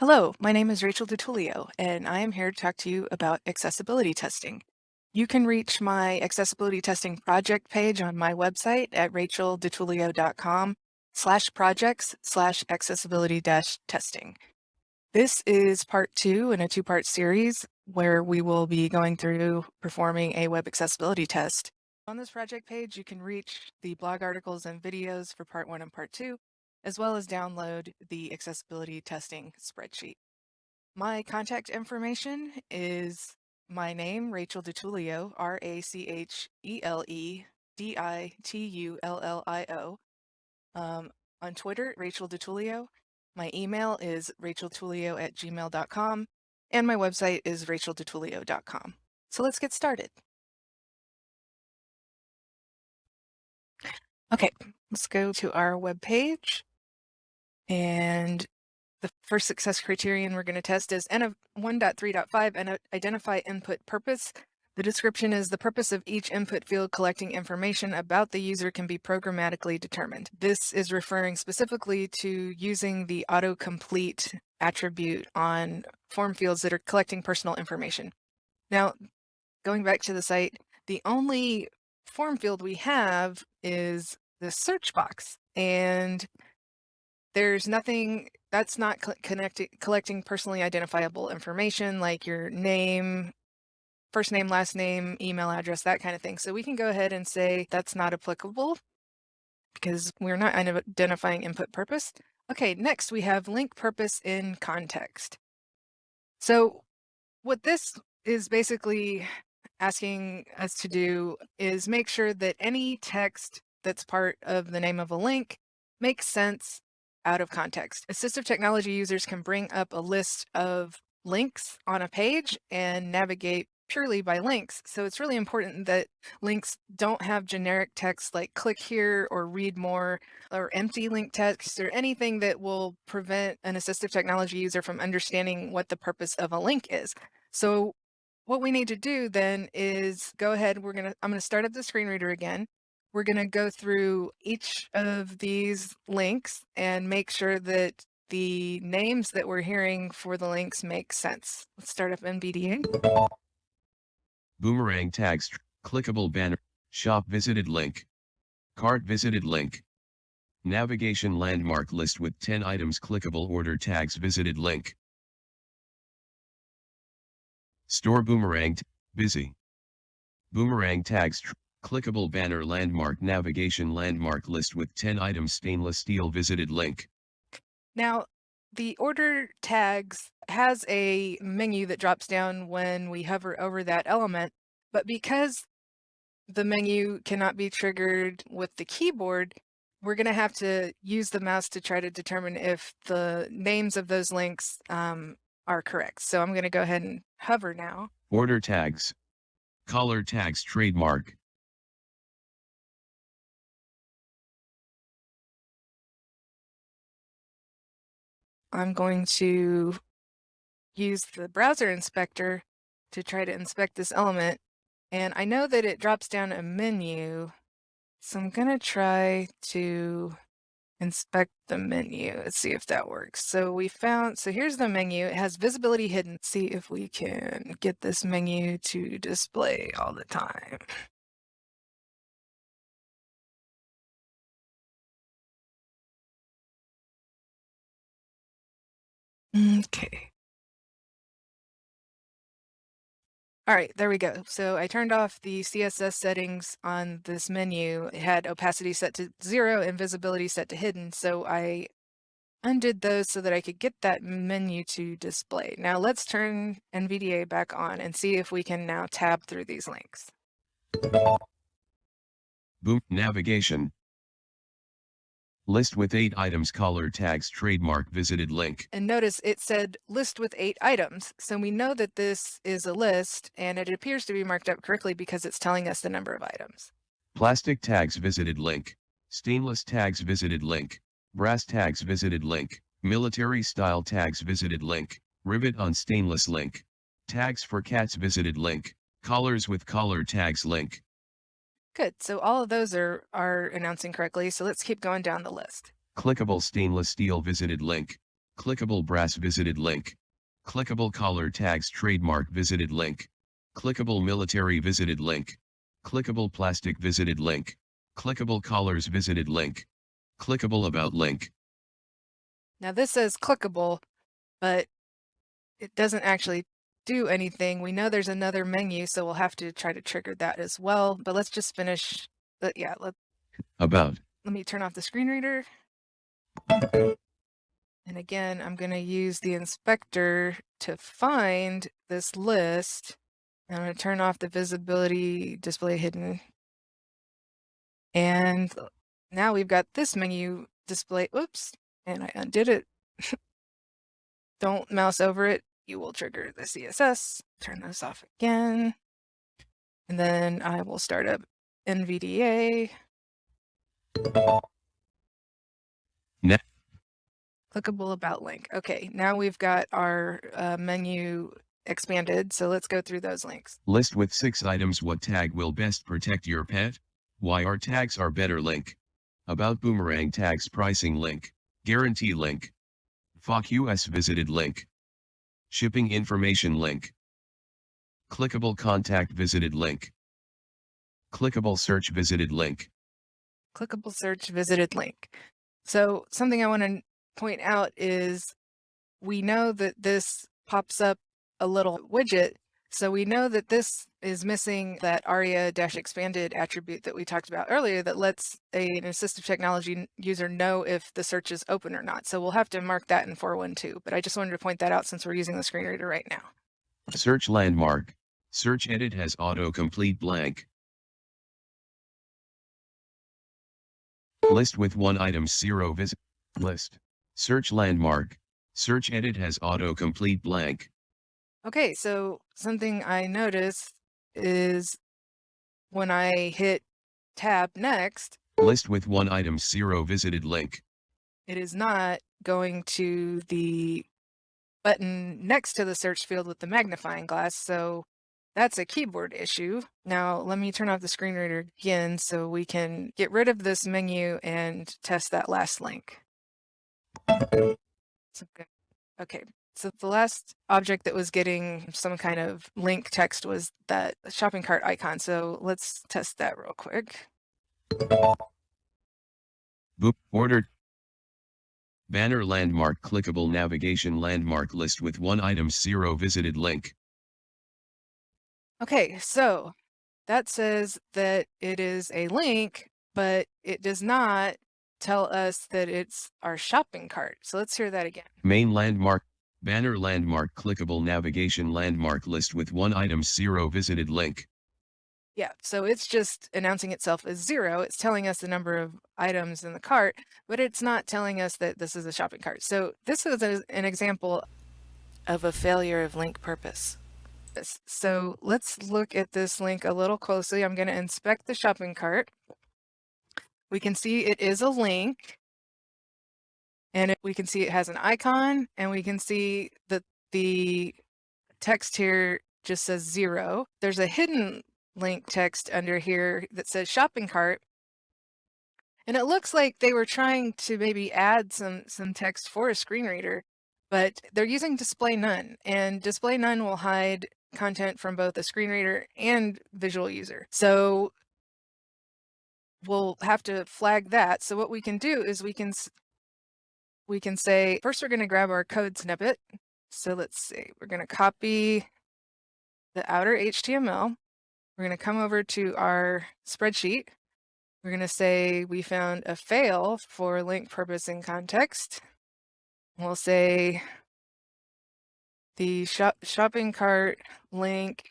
Hello, my name is Rachel DiTullio, and I am here to talk to you about accessibility testing. You can reach my accessibility testing project page on my website at rachelditullio.com slash projects slash accessibility dash testing. This is part two in a two-part series where we will be going through performing a web accessibility test. On this project page, you can reach the blog articles and videos for part one and part two, as well as download the accessibility testing spreadsheet. My contact information is my name, Rachel DiTullio, R-A-C-H-E-L-E-D-I-T-U-L-L-I-O. Um, on Twitter, Rachel DiTullio. My email is racheltullio at gmail.com, and my website is rachelditullio.com. So let's get started. Okay, let's go to our web page. And the first success criterion we're going to test is N of 1.3.5 and uh, identify input purpose. The description is the purpose of each input field collecting information about the user can be programmatically determined. This is referring specifically to using the autocomplete attribute on form fields that are collecting personal information. Now, going back to the site, the only form field we have is the search box. And there's nothing that's not connecting collecting personally identifiable information like your name, first name, last name, email address, that kind of thing. So we can go ahead and say that's not applicable because we're not identifying input purpose. Okay, next we have link purpose in context. So what this is basically asking us to do is make sure that any text that's part of the name of a link makes sense out of context. Assistive technology users can bring up a list of links on a page and navigate purely by links. So it's really important that links don't have generic text like click here or read more or empty link text or anything that will prevent an assistive technology user from understanding what the purpose of a link is. So what we need to do then is go ahead, we're gonna, I'm gonna start up the screen reader again. We're going to go through each of these links and make sure that the names that we're hearing for the links make sense. Let's start up NVDA. Boomerang tags, clickable banner, shop visited link, cart visited link, navigation landmark list with 10 items clickable order tags visited link. Store boomerang, busy. Boomerang tags, Clickable banner landmark navigation landmark list with 10 items stainless steel visited link. Now, the order tags has a menu that drops down when we hover over that element, but because the menu cannot be triggered with the keyboard, we're going to have to use the mouse to try to determine if the names of those links um, are correct. So I'm going to go ahead and hover now. Order tags. Color tags trademark. I'm going to use the browser inspector to try to inspect this element. And I know that it drops down a menu. So I'm going to try to inspect the menu. Let's see if that works. So we found, so here's the menu. It has visibility hidden. See if we can get this menu to display all the time. Mm, okay. All right, there we go. So I turned off the CSS settings on this menu. It had opacity set to zero and visibility set to hidden. So I undid those so that I could get that menu to display. Now let's turn NVDA back on and see if we can now tab through these links. Boom, navigation, List with eight items color tags trademark visited link. And notice it said list with eight items. So we know that this is a list and it appears to be marked up correctly because it's telling us the number of items. Plastic tags visited link. Stainless tags visited link. Brass tags visited link. Military style tags visited link. Rivet on stainless link. Tags for cats visited link. Collars with collar tags link. Good. So all of those are, are announcing correctly. So let's keep going down the list. Clickable stainless steel visited link. Clickable brass visited link. Clickable collar tags trademark visited link. Clickable military visited link. Clickable plastic visited link. Clickable collars visited link. Clickable about link. Now this says clickable, but it doesn't actually do anything. We know there's another menu, so we'll have to try to trigger that as well. But let's just finish. Uh, yeah, let, About. let me turn off the screen reader. And again, I'm going to use the inspector to find this list. I'm going to turn off the visibility display hidden. And now we've got this menu display. Oops. And I undid it. Don't mouse over it. You will trigger the CSS. Turn this off again. And then I will start up NVDA. Ne- Clickable about link. Okay, now we've got our uh, menu expanded. So let's go through those links. List with six items what tag will best protect your pet? Why our tags are better link. About boomerang tags pricing link. Guarantee link. FOC US visited link. Shipping information link. Clickable contact visited link. Clickable search visited link. clickable search visited link. So something I want to point out is we know that this pops up a little widget. So we know that this is missing that ARIA-expanded attribute that we talked about earlier that lets a, an assistive technology user know if the search is open or not. So we'll have to mark that in 412, but I just wanted to point that out since we're using the screen reader right now. Search landmark. Search edit has autocomplete blank. List with one item zero visit. List. Search landmark. Search edit has autocomplete blank. Okay, so something I noticed is when I hit tab next, List with one item zero visited link. it is not going to the button next to the search field with the magnifying glass. So that's a keyboard issue. Now let me turn off the screen reader again so we can get rid of this menu and test that last link. Okay, so the last object that was getting some kind of link text was that shopping cart icon. So let's test that real quick. Boop. Ordered. Banner landmark clickable navigation landmark list with one item zero visited link. Okay, so that says that it is a link, but it does not tell us that it's our shopping cart. So let's hear that again. Main landmark. Banner landmark clickable navigation landmark list with one item zero visited link. Yeah, so it's just announcing itself as zero. It's telling us the number of items in the cart, but it's not telling us that this is a shopping cart. So this is a- an example of a failure of link purpose. So let's look at this link a little closely. I'm going to inspect the shopping cart. We can see it is a link. And we can see it has an icon and we can see that the text here just says zero. There's a hidden link text under here that says shopping cart. And it looks like they were trying to maybe add some some text for a screen reader, but they're using display none and display none will hide content from both a screen reader and visual user. So we'll have to flag that. So what we can do is we can we can say first we're going to grab our code snippet. So let's see. We're going to copy the outer HTML. We're going to come over to our spreadsheet. We're going to say we found a fail for link purpose and context. We'll say the shop shopping cart link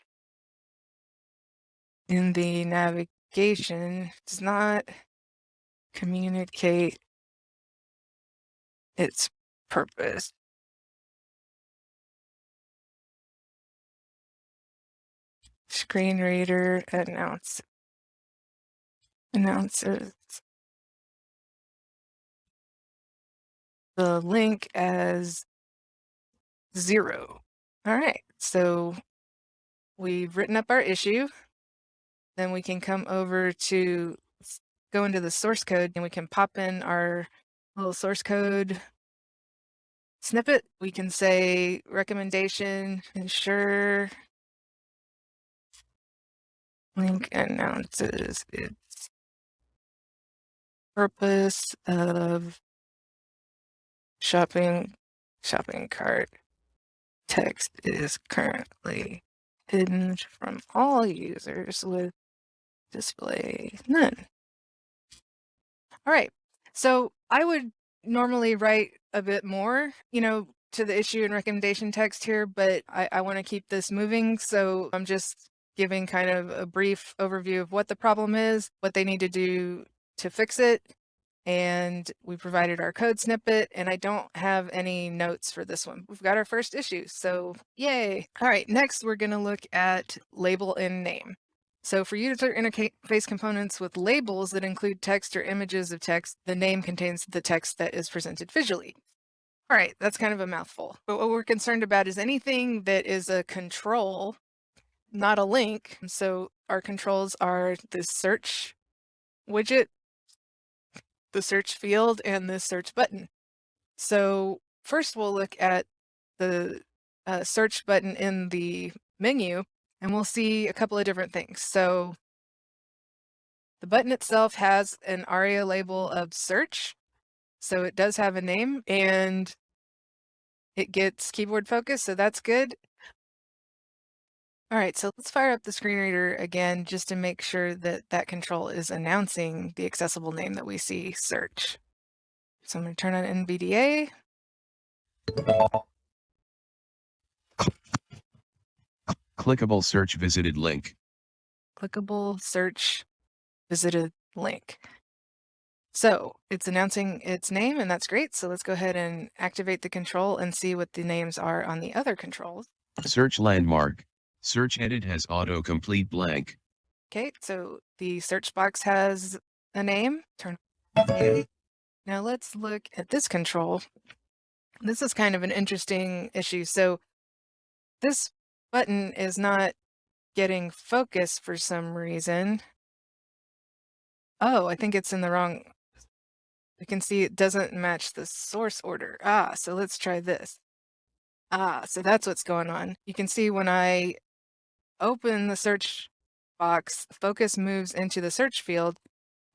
in the navigation does not communicate its purpose. Screen reader announce announces the link as zero. All right, so we've written up our issue. Then we can come over to go into the source code and we can pop in our little source code snippet, we can say recommendation, ensure link announces its purpose of shopping shopping cart text is currently hidden from all users with display none. All right, so I would normally write a bit more, you know, to the issue and recommendation text here, but I, I want to keep this moving. So I'm just giving kind of a brief overview of what the problem is, what they need to do to fix it. And we provided our code snippet and I don't have any notes for this one. We've got our first issue, so yay. All right, next we're gonna look at label and name. So for user interface components with labels that include text or images of text, the name contains the text that is presented visually. All right, that's kind of a mouthful. But what we're concerned about is anything that is a control, not a link. So our controls are this search widget, the search field, and the search button. So first we'll look at the uh, search button in the menu and we'll see a couple of different things. So the button itself has an ARIA label of search. So it does have a name and it gets keyboard focus. So that's good. All right, so let's fire up the screen reader again, just to make sure that that control is announcing the accessible name that we see search. So I'm going to turn on NVDA. Clickable search visited link. Clickable search visited link. So it's announcing its name and that's great. So let's go ahead and activate the control and see what the names are on the other controls. Search landmark. Search edit has autocomplete blank. Okay, so the search box has a name. Turn. Okay. Now let's look at this control. This is kind of an interesting issue. So this button is not getting focus for some reason. Oh, I think it's in the wrong. We can see it doesn't match the source order. Ah, so let's try this. Ah, so that's what's going on. You can see when I open the search box, focus moves into the search field.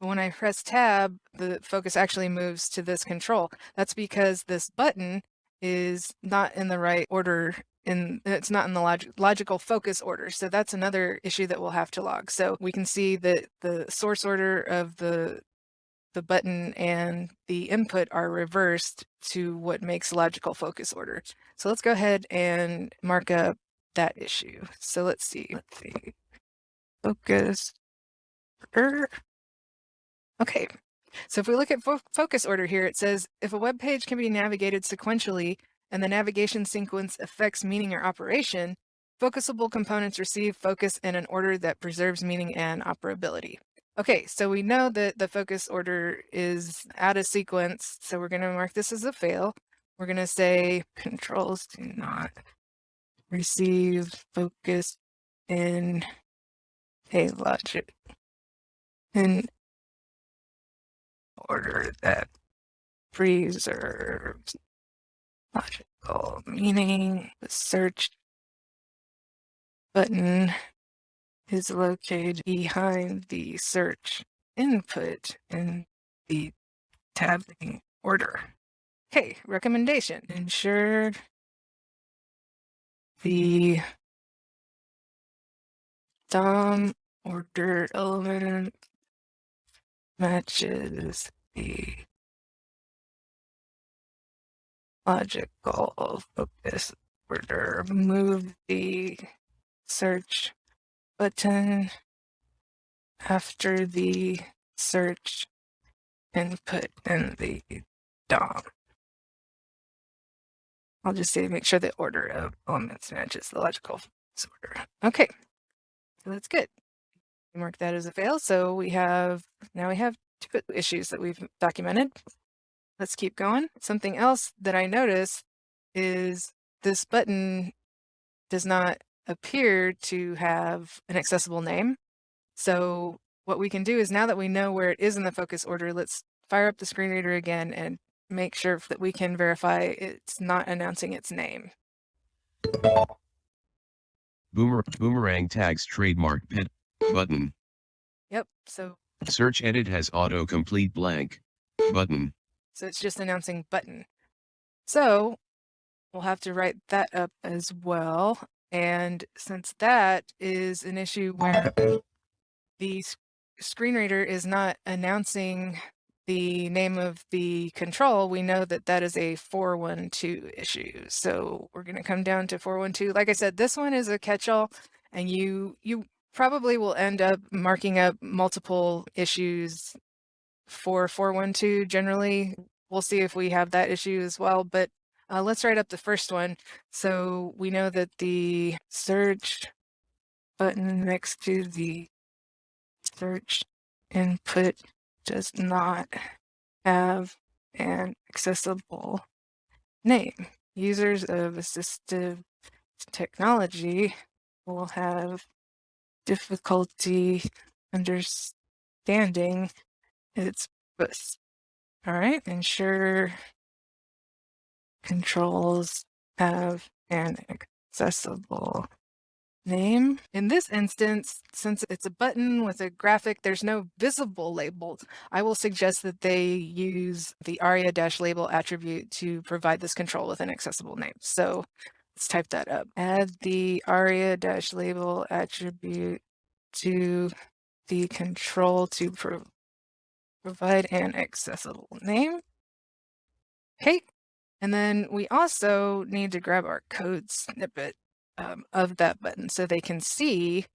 But when I press tab, the focus actually moves to this control. That's because this button is not in the right order in it's not in the log logical focus order. So that's another issue that we'll have to log. So we can see that the source order of the the button and the input are reversed to what makes logical focus order. So let's go ahead and mark up that issue. So let's see. Let's see. Focus. order. Okay. So if we look at fo focus order here, it says if a web page can be navigated sequentially and the navigation sequence affects meaning or operation, focusable components receive focus in an order that preserves meaning and operability. Okay, so we know that the focus order is out of sequence, so we're going to mark this as a fail. We're going to say controls do not receive focus in a logic in order that preserves logical meaning. The search button is located behind the search input in the tabbing order. Okay, recommendation. Ensure the DOM order element matches the logical focus order. Move the search button after the search input in the DOM. I'll just say make sure the order of elements matches the logical order. Okay, so that's good. Mark that as a fail. So we have, now we have two issues that we've documented. Let's keep going. Something else that I notice is this button does not appear to have an accessible name. So what we can do is now that we know where it is in the focus order, let's fire up the screen reader again and make sure that we can verify it's not announcing its name. Boomer, boomerang tags trademark pin button. Yep. So Search edit has autocomplete blank button. So it's just announcing button. So we'll have to write that up as well. And since that is an issue where the screen reader is not announcing the name of the control, we know that that is a 412 issue. So we're going to come down to 412. Like I said, this one is a catch-all and you you probably will end up marking up multiple issues for 412 generally. We'll see if we have that issue as well, but uh, let's write up the first one. So we know that the search button next to the search input does not have an accessible name. Users of assistive technology will have difficulty understanding its purpose. All right, ensure controls have an accessible name. In this instance, since it's a button with a graphic, there's no visible label. I will suggest that they use the aria-label attribute to provide this control with an accessible name. So let's type that up. Add the aria-label attribute to the control to pro provide an accessible name. Okay. And then we also need to grab our code snippet um, of that button so they can see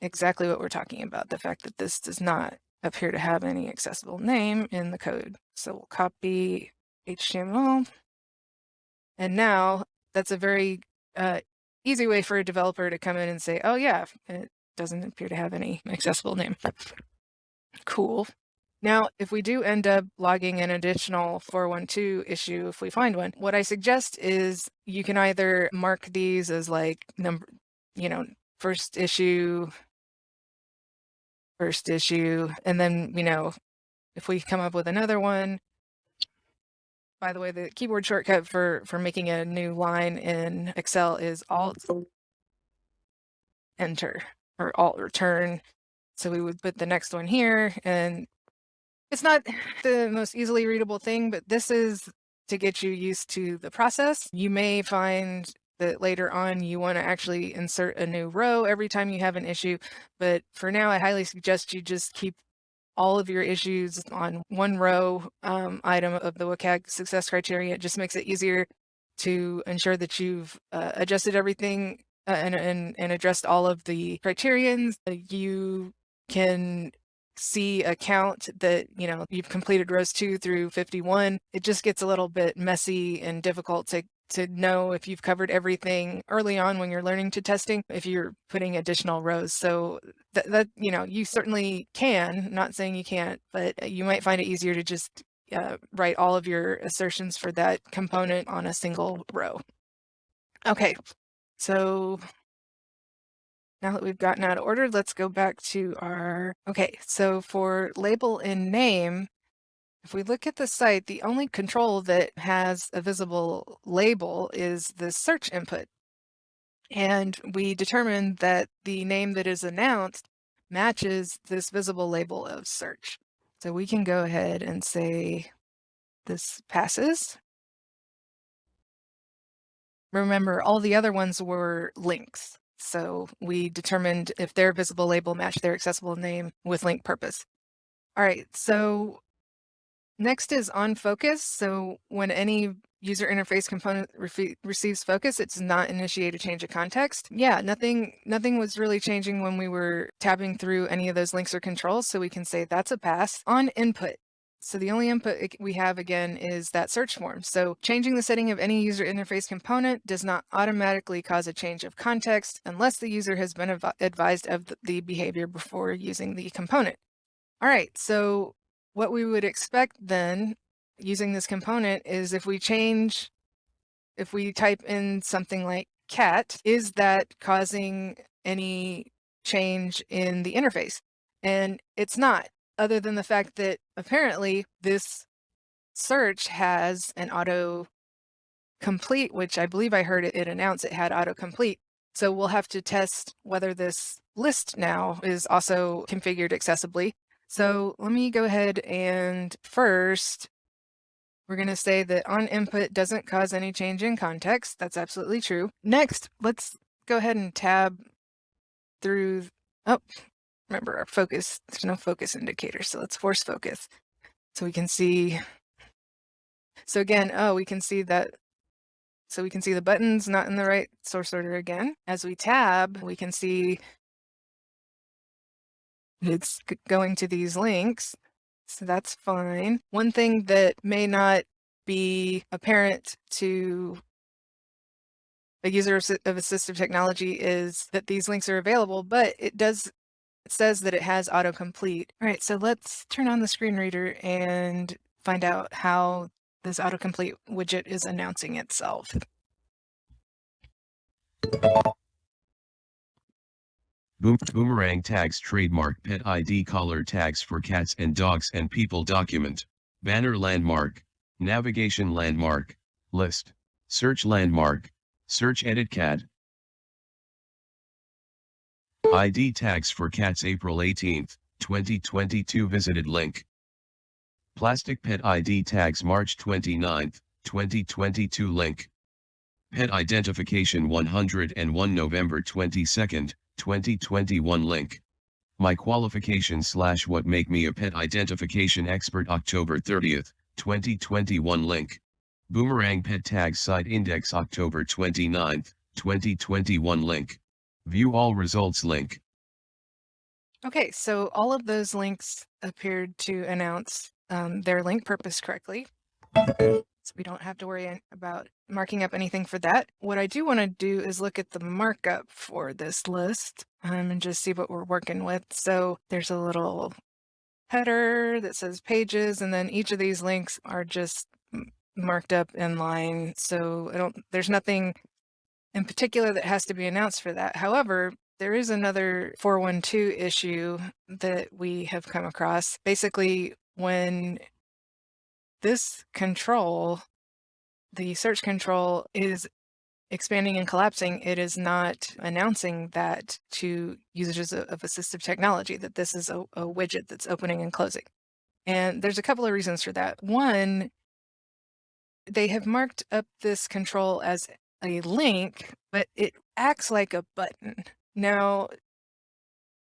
exactly what we're talking about. The fact that this does not appear to have any accessible name in the code. So we'll copy HTML. And now that's a very uh, easy way for a developer to come in and say, oh yeah, it doesn't appear to have any accessible name. Cool. Now, if we do end up logging an additional 412 issue, if we find one, what I suggest is you can either mark these as like number, you know, first issue, first issue, and then, you know, if we come up with another one, by the way, the keyboard shortcut for, for making a new line in Excel is Alt Enter or Alt Return. So we would put the next one here and it's not the most easily readable thing, but this is to get you used to the process. You may find that later on you want to actually insert a new row every time you have an issue. But for now, I highly suggest you just keep all of your issues on one row um, item of the WCAG success criteria. It just makes it easier to ensure that you've uh, adjusted everything uh, and, and, and addressed all of the criterions. You can see a count that, you know, you've completed rows two through 51. It just gets a little bit messy and difficult to to know if you've covered everything early on when you're learning to testing, if you're putting additional rows. So that, that you know, you certainly can, not saying you can't, but you might find it easier to just uh, write all of your assertions for that component on a single row. Okay, so now that we've gotten out of order, let's go back to our, okay, so for label in name, if we look at the site, the only control that has a visible label is the search input. And we determined that the name that is announced matches this visible label of search. So we can go ahead and say this passes. Remember, all the other ones were links. So we determined if their visible label matched their accessible name with link purpose. All right, so next is on focus. So when any user interface component re receives focus, it does not initiate a change of context. Yeah, nothing, nothing was really changing when we were tabbing through any of those links or controls. So we can say that's a pass on input. So the only input we have again is that search form. So changing the setting of any user interface component does not automatically cause a change of context unless the user has been advised of the behavior before using the component. All right, so what we would expect then using this component is if we change, if we type in something like cat, is that causing any change in the interface? And it's not other than the fact that apparently this search has an auto complete, which I believe I heard it, it announced it had autocomplete. So we'll have to test whether this list now is also configured accessibly. So let me go ahead and first, we're going to say that on input doesn't cause any change in context. That's absolutely true. Next, let's go ahead and tab through, oh, remember our focus, there's no focus indicator. So let's force focus. So we can see, so again, oh, we can see that so we can see the buttons not in the right source order again. As we tab, we can see it's going to these links. So that's fine. One thing that may not be apparent to a user of assistive technology is that these links are available, but it does it says that it has autocomplete. All right, so let's turn on the screen reader and find out how this autocomplete widget is announcing itself. Boom Boomerang tags trademark pet ID collar tags for cats and dogs and people document. Banner landmark. Navigation landmark. List. Search landmark. Search edit cat. ID tags for cats April 18, 2022 visited link. Plastic Pet ID tags March 29, 2022 link. Pet Identification 101 November 22, 2021 link. My qualification slash what make me a pet identification expert October 30th, 2021 link. Boomerang pet tag site index October 29th, 2021 link. View all results link. Okay, so all of those links appeared to announce um, their link purpose correctly. So we don't have to worry about marking up anything for that. What I do want to do is look at the markup for this list um, and just see what we're working with. So there's a little header that says pages, and then each of these links are just marked up in line. So I don't, there's nothing in particular that has to be announced for that. However, there is another 412 issue that we have come across. Basically, when this control, the search control is expanding and collapsing, it is not announcing that to users of assistive technology, that this is a, a, widget that's opening and closing. And there's a couple of reasons for that. One, they have marked up this control as a link, but it acts like a button. Now,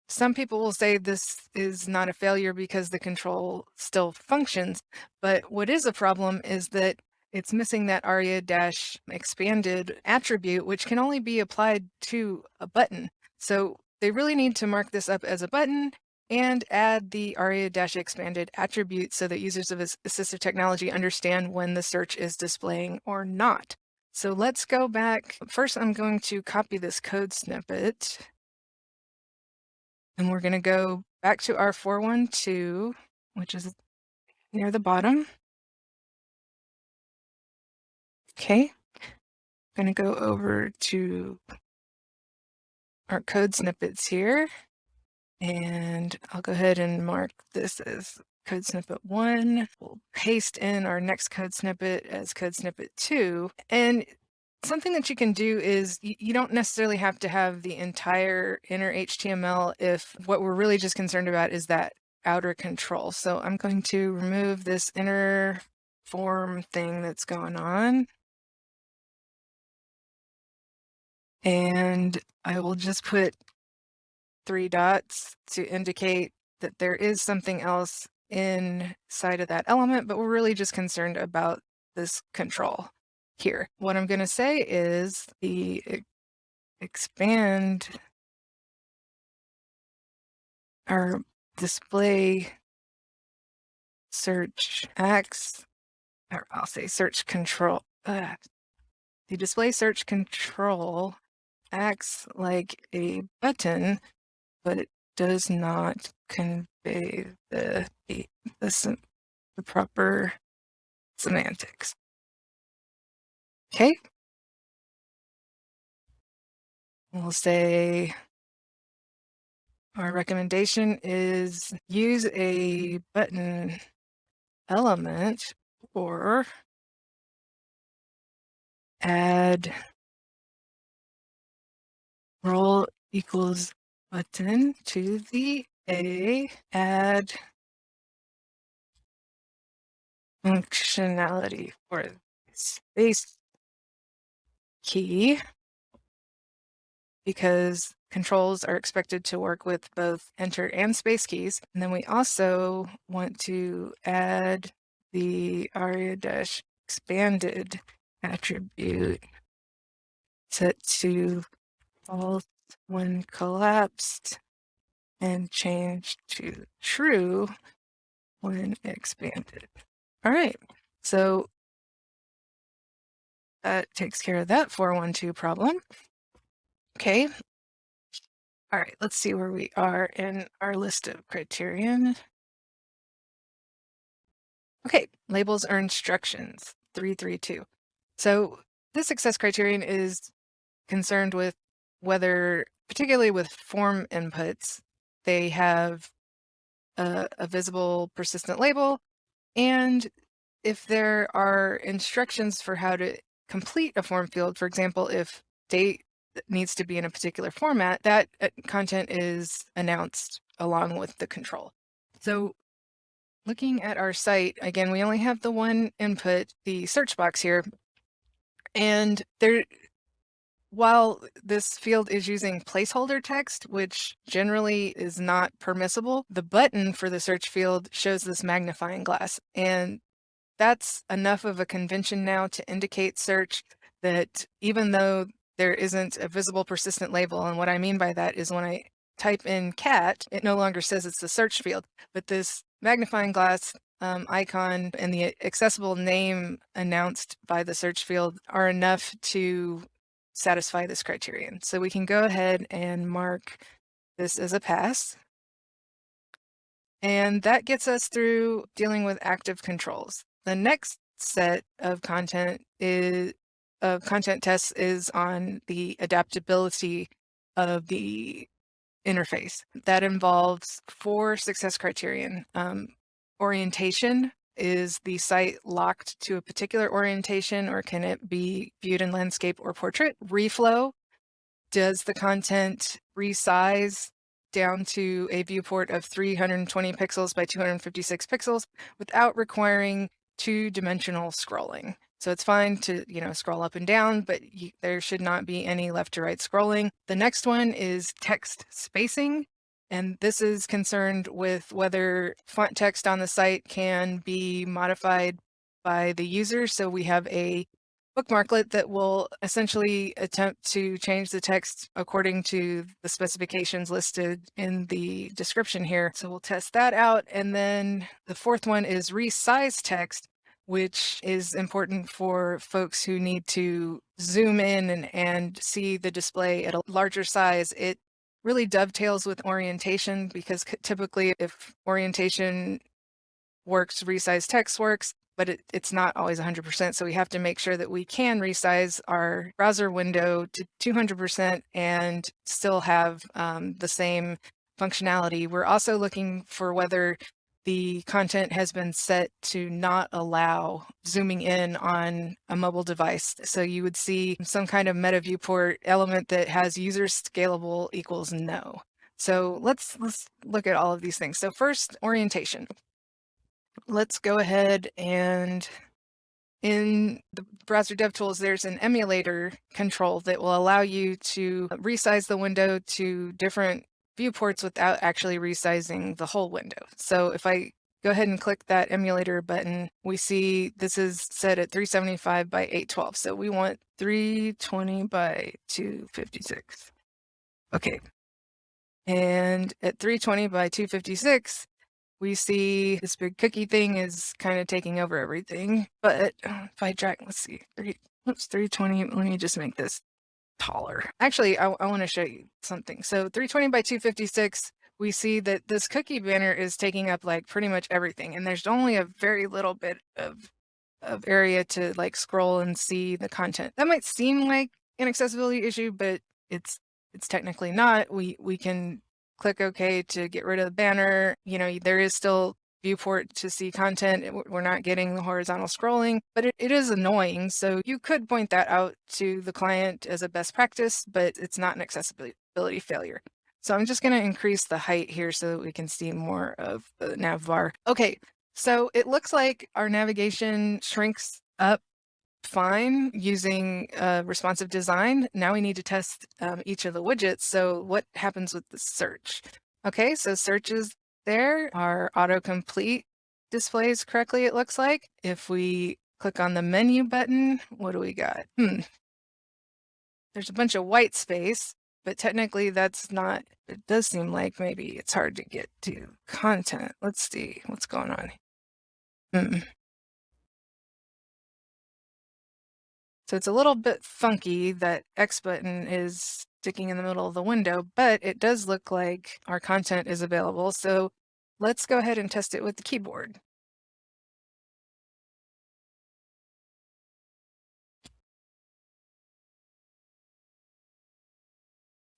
some people will say this is not a failure because the control still functions, but what is a problem is that it's missing that aria dash expanded attribute, which can only be applied to a button. So they really need to mark this up as a button and add the aria dash expanded attribute so that users of assistive technology understand when the search is displaying or not. So let's go back. First, I'm going to copy this code snippet and we're going to go back to our 412, which is near the bottom. Okay. I'm going to go over to our code snippets here. And I'll go ahead and mark this as code snippet one. We'll paste in our next code snippet as code snippet two. And something that you can do is you, don't necessarily have to have the entire inner HTML if what we're really just concerned about is that outer control. So I'm going to remove this inner form thing that's going on. And I will just put three dots to indicate that there is something else inside of that element, but we're really just concerned about this control here. What I'm going to say is the expand our display search X, or I'll say search control. Uh, the display search control acts like a button, but does not convey the, the, the, the proper semantics. Okay. We'll say our recommendation is use a button element or add role equals button to the A, add functionality for space key because controls are expected to work with both enter and space keys. And then we also want to add the aria dash expanded attribute set to false when collapsed and change to true when expanded. All right, so that takes care of that 412 problem. Okay. All right, let's see where we are in our list of criterion. Okay, labels or instructions, 332. So this success criterion is concerned with whether, particularly with form inputs, they have a, a visible persistent label and if there are instructions for how to complete a form field, for example, if date needs to be in a particular format, that uh, content is announced along with the control. So looking at our site, again, we only have the one input, the search box here. And there, while this field is using placeholder text, which generally is not permissible, the button for the search field shows this magnifying glass. And that's enough of a convention now to indicate search that even though there isn't a visible persistent label, and what I mean by that is when I type in cat, it no longer says it's the search field, but this magnifying glass um, icon and the accessible name announced by the search field are enough to satisfy this criterion. So we can go ahead and mark this as a pass. And that gets us through dealing with active controls. The next set of content is of content tests is on the adaptability of the interface. That involves four success criterion. Um, orientation, is the site locked to a particular orientation or can it be viewed in landscape or portrait? Reflow, does the content resize down to a viewport of 320 pixels by 256 pixels without requiring two-dimensional scrolling? So it's fine to, you know, scroll up and down, but you, there should not be any left to right scrolling. The next one is text spacing. And this is concerned with whether font text on the site can be modified by the user. So we have a bookmarklet that will essentially attempt to change the text according to the specifications listed in the description here. So we'll test that out. And then the fourth one is resize text, which is important for folks who need to zoom in and, and see the display at a larger size. It really dovetails with orientation because typically if orientation works, resize text works, but it, it's not always 100%. So we have to make sure that we can resize our browser window to 200% and still have um, the same functionality. We're also looking for whether the content has been set to not allow zooming in on a mobile device. So you would see some kind of meta viewport element that has user scalable equals no. So let's, let's look at all of these things. So first, orientation. Let's go ahead and in the browser DevTools, there's an emulator control that will allow you to resize the window to different viewports without actually resizing the whole window. So if I go ahead and click that emulator button, we see this is set at 375 by 812. So we want 320 by 256. Okay. And at 320 by 256, we see this big cookie thing is kind of taking over everything. But uh, if I drag, let's see, three, oops, 320, let me just make this taller. Actually, I, I want to show you something. So 320 by 256, we see that this cookie banner is taking up like pretty much everything. And there's only a very little bit of, of area to like scroll and see the content. That might seem like an accessibility issue, but it's it's technically not. We we can click OK to get rid of the banner. You know, there is still viewport to see content. We're not getting the horizontal scrolling, but it, it is annoying. So you could point that out to the client as a best practice, but it's not an accessibility failure. So I'm just going to increase the height here so that we can see more of the nav bar. Okay, so it looks like our navigation shrinks up fine using uh, responsive design. Now we need to test um, each of the widgets. So what happens with the search? Okay, so search is there. Our autocomplete displays correctly, it looks like. If we click on the menu button, what do we got? Hmm. There's a bunch of white space, but technically that's not, it does seem like maybe it's hard to get to content. Let's see what's going on. Hmm. So it's a little bit funky that X button is sticking in the middle of the window, but it does look like our content is available. So let's go ahead and test it with the keyboard.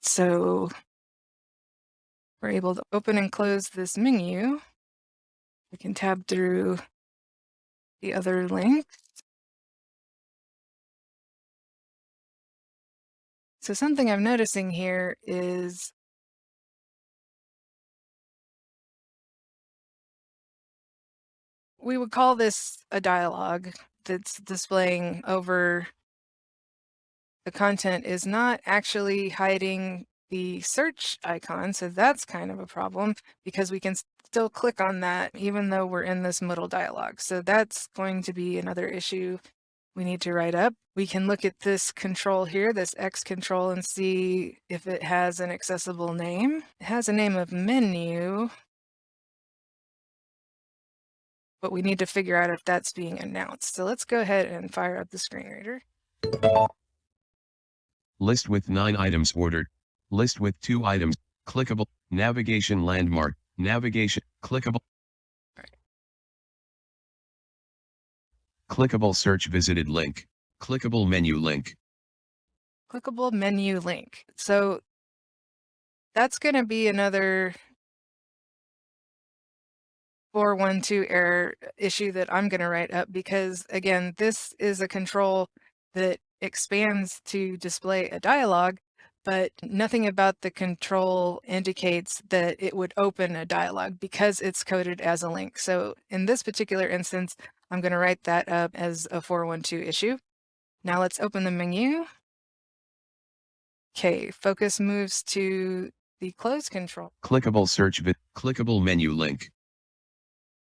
So we're able to open and close this menu. We can tab through the other links. So something I'm noticing here is we would call this a dialogue that's displaying over the content is not actually hiding the search icon. So that's kind of a problem because we can still click on that even though we're in this middle dialogue. So that's going to be another issue we need to write up. We can look at this control here, this X control, and see if it has an accessible name. It has a name of menu, but we need to figure out if that's being announced. So let's go ahead and fire up the screen reader. List with 9 items ordered. List with 2 items. Clickable. Navigation landmark. Navigation. Clickable. Clickable search visited link. Clickable menu link. Clickable menu link. So that's going to be another 412 error issue that I'm going to write up because again, this is a control that expands to display a dialog, but nothing about the control indicates that it would open a dialog because it's coded as a link. So in this particular instance, I'm going to write that up as a 412 issue. Now let's open the menu. Okay, focus moves to the close control. Clickable search. Clickable menu link.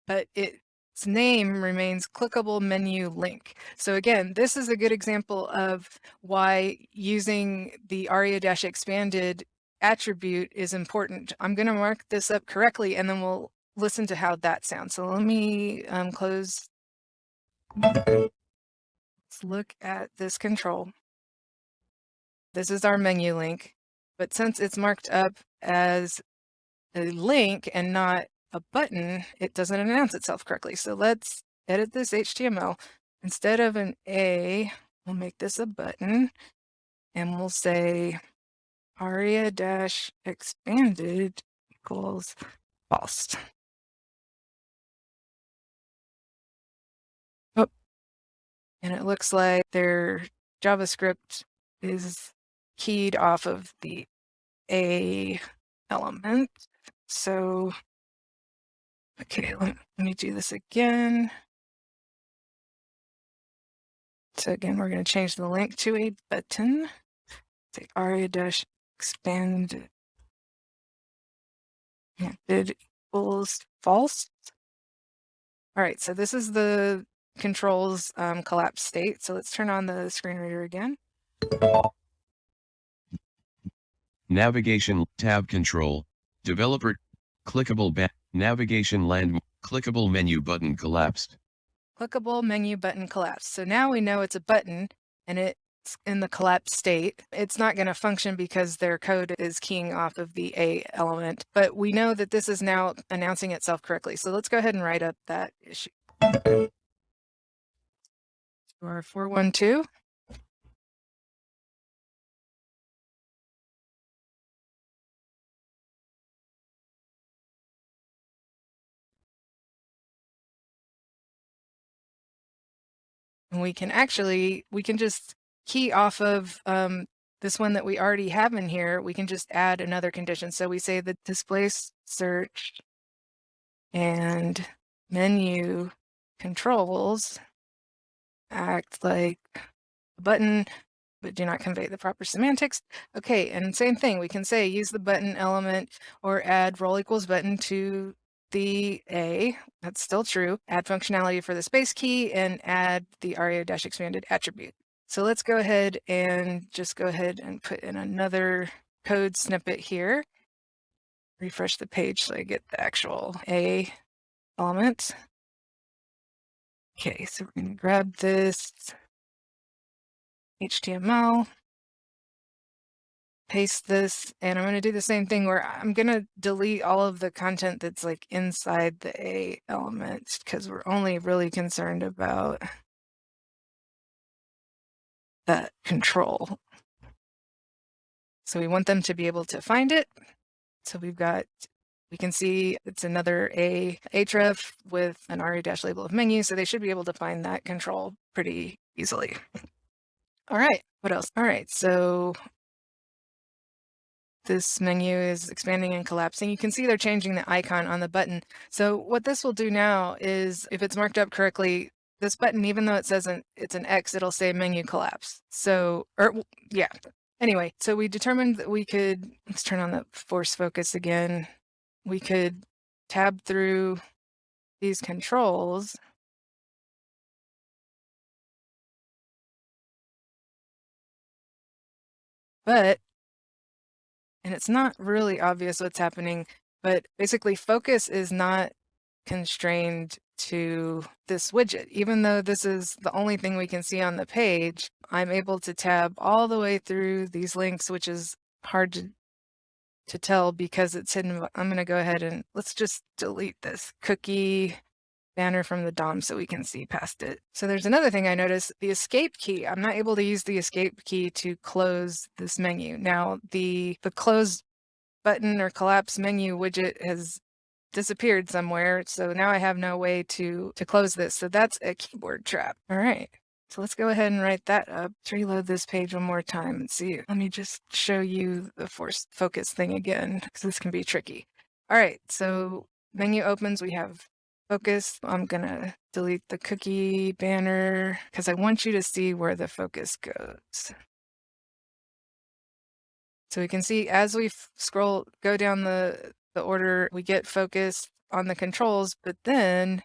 But its name remains clickable menu link. So again, this is a good example of why using the aria-expanded attribute is important. I'm going to mark this up correctly and then we'll listen to how that sounds. So let me um, close Let's look at this control. This is our menu link, but since it's marked up as a link and not a button, it doesn't announce itself correctly. So let's edit this HTML. Instead of an A, we'll make this a button and we'll say aria-expanded equals false. And it looks like their JavaScript is keyed off of the A element. So, okay, let, me do this again. So again, we're going to change the link to a button. Say aria dash expand did equals false. All right, so this is the controls um, collapse state. So let's turn on the screen reader again. Navigation tab control, developer, clickable ba navigation land, clickable menu button collapsed. Clickable menu button collapsed. So now we know it's a button and it's in the collapsed state. It's not going to function because their code is keying off of the A element, but we know that this is now announcing itself correctly. So let's go ahead and write up that issue. Or 412? And we can actually, we can just key off of um, this one that we already have in here. We can just add another condition. So we say the displace search and menu controls act like a button but do not convey the proper semantics. Okay, and same thing, we can say use the button element or add role equals button to the A, that's still true, add functionality for the space key and add the aria-expanded attribute. So let's go ahead and just go ahead and put in another code snippet here. Refresh the page so I get the actual A element. Okay, so we're going to grab this HTML, paste this, and I'm going to do the same thing where I'm going to delete all of the content that's like inside the A element because we're only really concerned about that control. So we want them to be able to find it. So we've got, we can see it's another A href with an aria-label of menu. So they should be able to find that control pretty easily. All right, what else? All right, so this menu is expanding and collapsing. You can see they're changing the icon on the button. So what this will do now is if it's marked up correctly, this button, even though it says an, it's an X, it'll say menu collapse. So, er, or yeah. Anyway, so we determined that we could, let's turn on the force focus again. We could tab through these controls But, and it's not really obvious what's happening, but basically focus is not constrained to this widget. Even though this is the only thing we can see on the page, I'm able to tab all the way through these links, which is hard to, to tell because it's hidden. I'm going to go ahead and let's just delete this cookie banner from the DOM so we can see past it. So there's another thing I noticed, the escape key. I'm not able to use the escape key to close this menu. Now the, the close button or collapse menu widget has disappeared somewhere. So now I have no way to, to close this. So that's a keyboard trap. All right. So let's go ahead and write that up. Let's reload this page one more time and see. Let me just show you the force focus thing again, because this can be tricky. All right, so menu opens, we have focus. I'm gonna delete the cookie banner because I want you to see where the focus goes. So we can see as we scroll, go down the, the order, we get focused on the controls, but then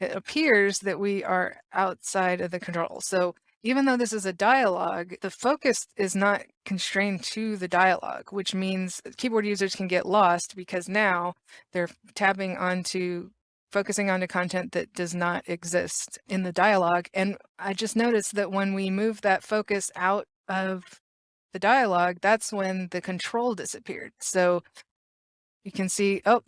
it appears that we are outside of the control. So even though this is a dialogue, the focus is not constrained to the dialogue, which means keyboard users can get lost because now they're tabbing onto focusing onto content that does not exist in the dialogue. And I just noticed that when we move that focus out of the dialogue, that's when the control disappeared. So you can see, oh,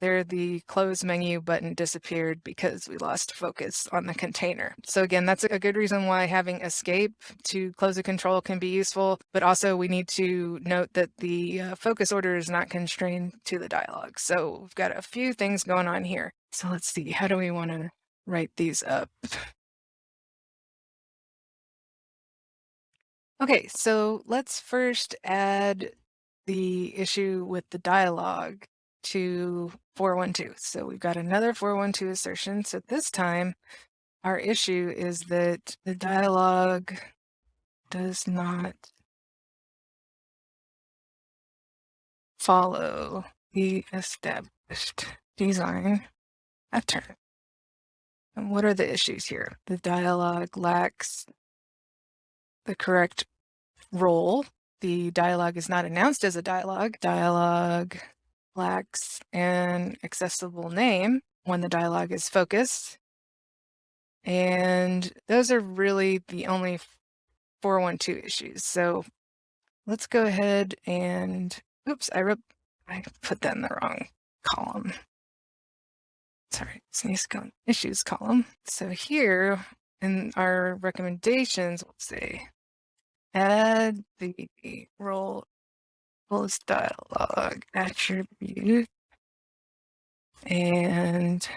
there the close menu button disappeared because we lost focus on the container. So again, that's a good reason why having escape to close a control can be useful, but also we need to note that the uh, focus order is not constrained to the dialog. So we've got a few things going on here. So let's see, how do we want to write these up? Okay, so let's first add the issue with the dialogue to 412. So we've got another 412 assertion. So this time our issue is that the dialogue does not follow the established design pattern. And what are the issues here? The dialogue lacks the correct role. The dialogue is not announced as a dialogue. Dialogue lacks an accessible name when the dialogue is focused. And those are really the only 412 issues. So let's go ahead and, oops, I wrote, I put that in the wrong column. Sorry, go in issues column. So here in our recommendations, we'll say add the role Close dialog attribute and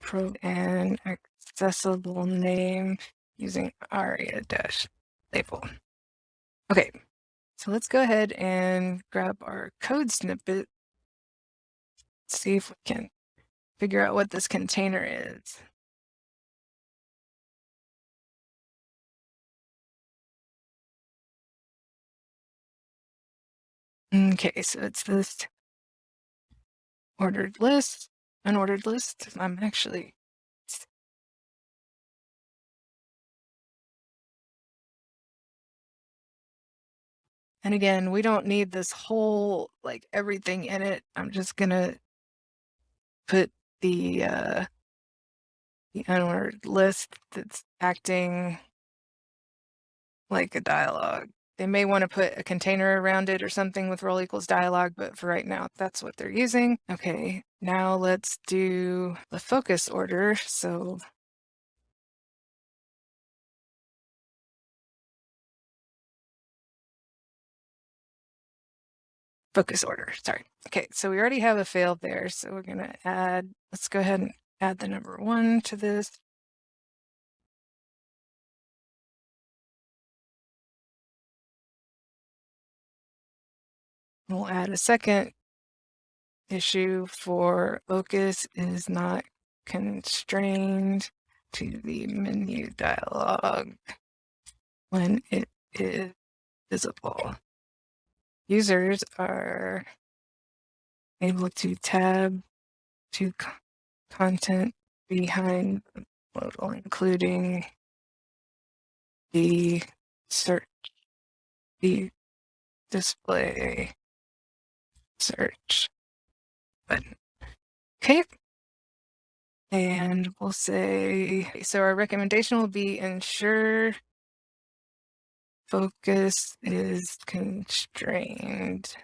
pro and accessible name using aria dash label. Okay, so let's go ahead and grab our code snippet. See if we can figure out what this container is. Okay, so it's this ordered list, an ordered list. I'm actually And again, we don't need this whole, like everything in it. I'm just gonna put the, uh, the unordered list that's acting like a dialogue. They may want to put a container around it or something with role equals dialogue, but for right now, that's what they're using. Okay, now let's do the focus order. So focus order, sorry. Okay, so we already have a failed there. So we're gonna add, let's go ahead and add the number one to this. We'll add a second issue for focus is not constrained to the menu dialog when it is visible. Users are able to tab to content behind the modal, including the search, the display search button. Okay. And we'll say, so our recommendation will be ensure focus is constrained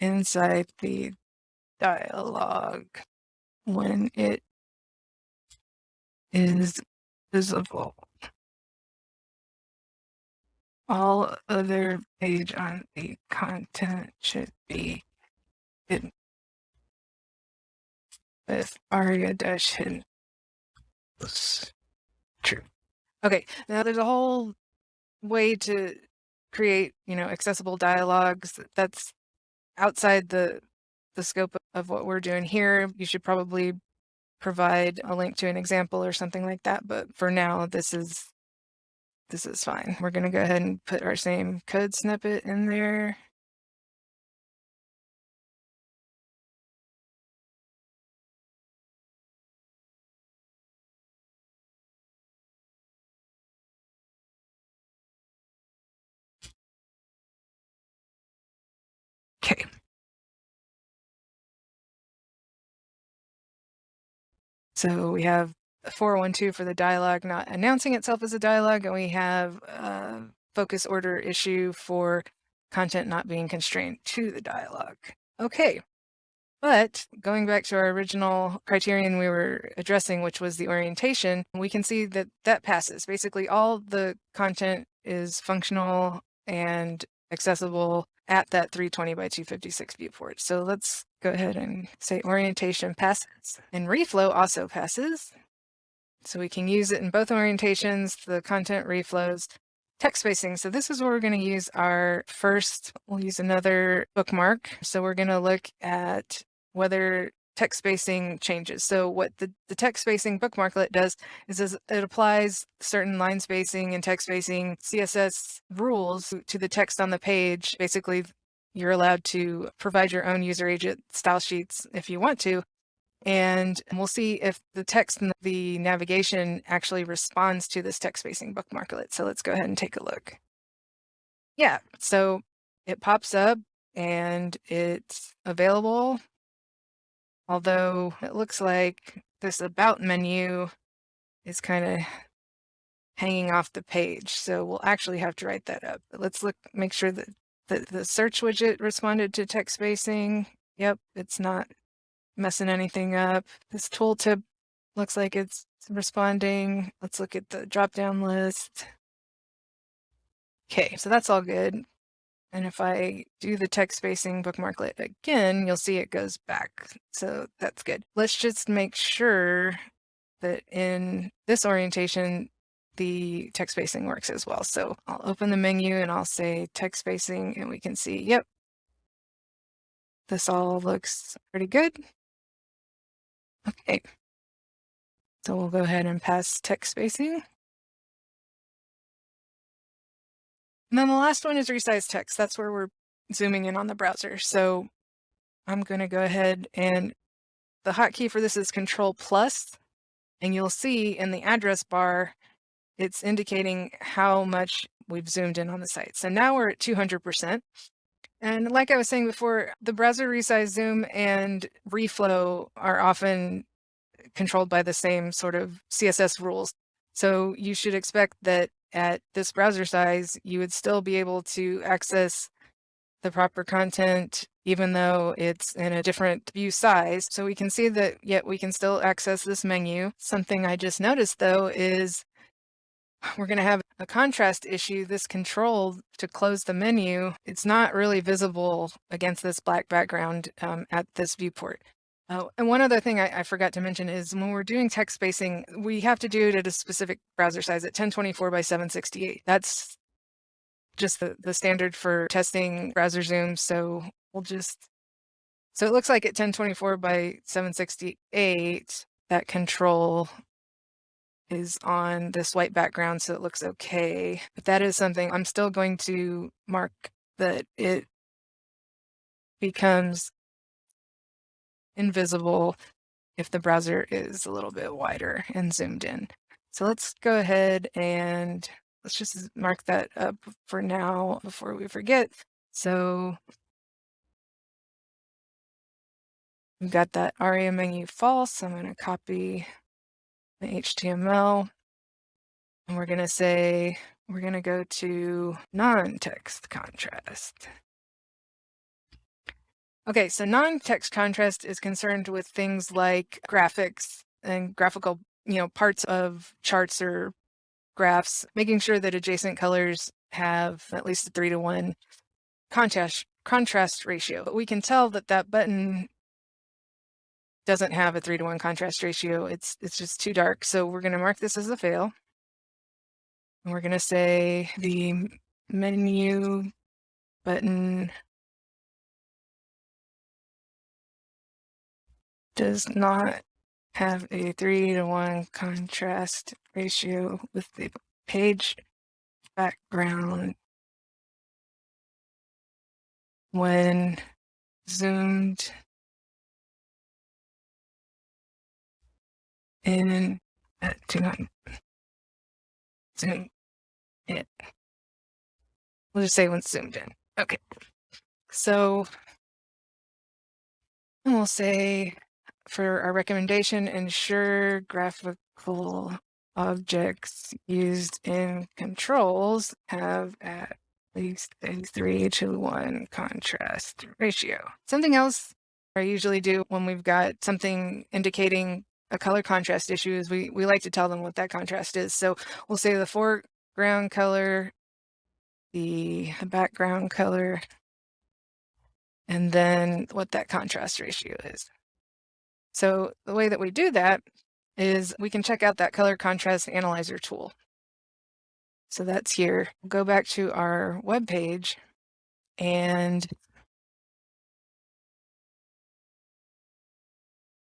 inside the dialogue when it is visible. All other page on the content should be hidden with aria dash hidden. True. Okay, now there's a whole way to create, you know, accessible dialogues that's outside the the scope of what we're doing here. You should probably provide a link to an example or something like that, but for now this is this is fine. We're going to go ahead and put our same code snippet in there. So we have 412 for the dialogue not announcing itself as a dialogue, and we have a focus order issue for content not being constrained to the dialogue. Okay, but going back to our original criterion we were addressing, which was the orientation, we can see that that passes. Basically, all the content is functional and accessible at that 320 by 256 viewport. So let's go ahead and say orientation passes and reflow also passes. So we can use it in both orientations, the content reflows, text spacing. So this is where we're going to use our first, we'll use another bookmark. So we're going to look at whether text spacing changes. So what the, the text spacing bookmarklet does is, is it applies certain line spacing and text spacing CSS rules to the text on the page. Basically, you're allowed to provide your own user agent style sheets if you want to. And we'll see if the text in the navigation actually responds to this text spacing bookmarklet. So let's go ahead and take a look. Yeah, so it pops up and it's available Although it looks like this about menu is kind of hanging off the page. So we'll actually have to write that up. But let's look, make sure that the, the search widget responded to text spacing. Yep, it's not messing anything up. This tooltip looks like it's responding. Let's look at the drop down list. Okay, so that's all good. And if I do the text spacing bookmarklet again, you'll see it goes back. So that's good. Let's just make sure that in this orientation, the text spacing works as well. So I'll open the menu and I'll say text spacing and we can see, yep, this all looks pretty good. Okay. So we'll go ahead and pass text spacing. And then the last one is resize text. That's where we're zooming in on the browser. So I'm going to go ahead and the hotkey for this is control plus, and you'll see in the address bar, it's indicating how much we've zoomed in on the site. So now we're at 200%. And like I was saying before, the browser resize zoom and reflow are often controlled by the same sort of CSS rules. So you should expect that at this browser size, you would still be able to access the proper content, even though it's in a different view size. So we can see that yet we can still access this menu. Something I just noticed though is we're going to have a contrast issue. This control to close the menu, it's not really visible against this black background um, at this viewport. Oh, and one other thing I, I, forgot to mention is when we're doing text spacing, we have to do it at a specific browser size at 1024 by 768. That's just the, the standard for testing browser zoom. So we'll just, so it looks like at 1024 by 768, that control is on this white background, so it looks okay. But that is something I'm still going to mark that it becomes invisible if the browser is a little bit wider and zoomed in. So let's go ahead and let's just mark that up for now before we forget. So we've got that ARIA menu false. I'm going to copy the HTML and we're going to say, we're going to go to non-text contrast. Okay, so non-text contrast is concerned with things like graphics and graphical, you know, parts of charts or graphs, making sure that adjacent colors have at least a three to one contrast contrast ratio. But we can tell that that button doesn't have a three to one contrast ratio. It's it's just too dark. So we're going to mark this as a fail. And we're going to say the menu button does not have a three to one contrast ratio with the page background when zoomed in uh, at 200 zoom in. We'll just say when zoomed in. Okay. So we'll say for our recommendation, ensure graphical objects used in controls have at least a 3 to 1 contrast ratio. Something else I usually do when we've got something indicating a color contrast issue is we, we like to tell them what that contrast is. So we'll say the foreground color, the, the background color, and then what that contrast ratio is. So the way that we do that is we can check out that color contrast analyzer tool. So that's here. Go back to our web page and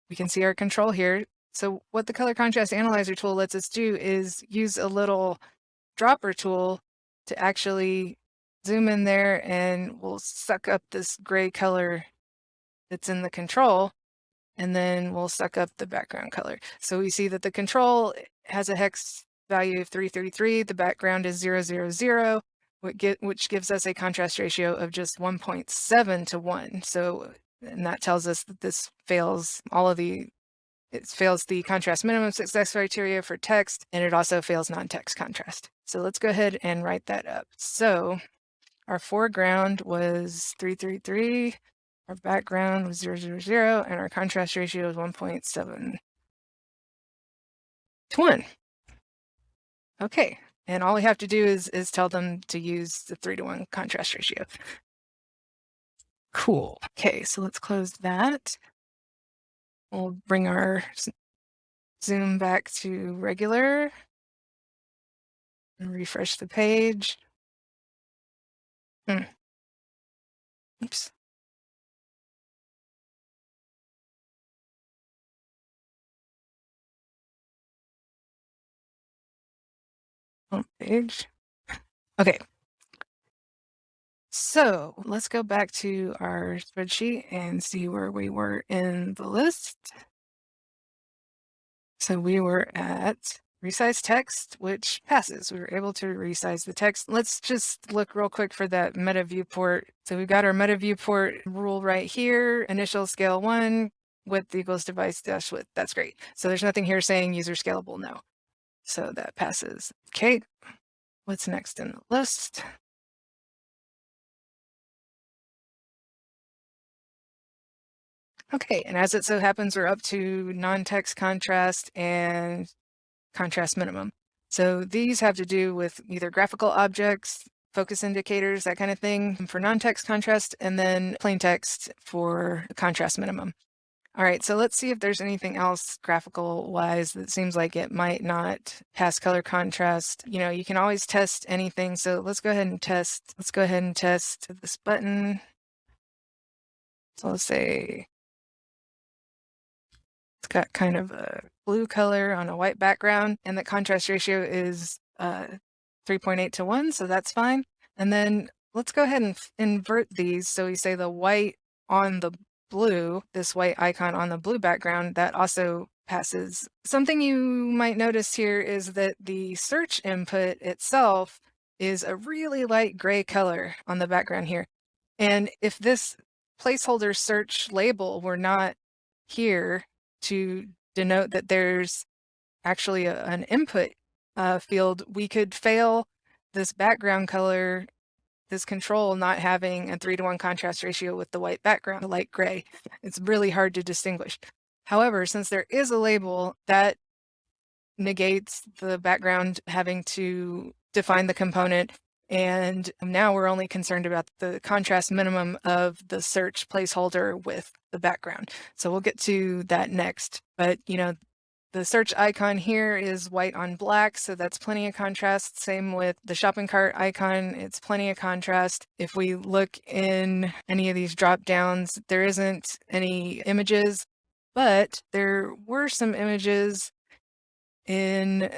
we can see our control here. So what the color contrast analyzer tool lets us do is use a little dropper tool to actually zoom in there and we'll suck up this gray color that's in the control and then we'll suck up the background color. So we see that the control has a hex value of 333, the background is 000, which gives us a contrast ratio of just 1.7 to 1. So, and that tells us that this fails all of the, it fails the contrast minimum success criteria for text, and it also fails non-text contrast. So let's go ahead and write that up. So our foreground was 333, our background was 0, 0, 0, and our contrast ratio is 1.7 to 1. Okay, and all we have to do is, is tell them to use the 3 to 1 contrast ratio. Cool. Okay, so let's close that. We'll bring our zoom back to regular and refresh the page. Hmm. Oops. Home page. Okay. So let's go back to our spreadsheet and see where we were in the list. So we were at resize text, which passes. We were able to resize the text. Let's just look real quick for that meta viewport. So we've got our meta viewport rule right here, initial scale one, width equals device dash width. That's great. So there's nothing here saying user scalable, no. So that passes. Okay, what's next in the list? Okay, and as it so happens, we're up to non-text contrast and contrast minimum. So these have to do with either graphical objects, focus indicators, that kind of thing for non-text contrast, and then plain text for contrast minimum. All right, so let's see if there's anything else graphical wise that seems like it might not pass color contrast. You know, you can always test anything. So let's go ahead and test. Let's go ahead and test this button. So let's say it's got kind of a blue color on a white background and the contrast ratio is uh, 3.8 to 1, so that's fine. And then let's go ahead and invert these. So we say the white on the blue, this white icon on the blue background, that also passes. Something you might notice here is that the search input itself is a really light gray color on the background here. And if this placeholder search label were not here to denote that there's actually a, an input uh, field, we could fail this background color, this control not having a three to one contrast ratio with the white background, the light gray. It's really hard to distinguish. However, since there is a label that negates the background having to define the component and now we're only concerned about the contrast minimum of the search placeholder with the background. So we'll get to that next. But, you know, the search icon here is white on black, so that's plenty of contrast. Same with the shopping cart icon, it's plenty of contrast. If we look in any of these drop downs, there isn't any images, but there were some images in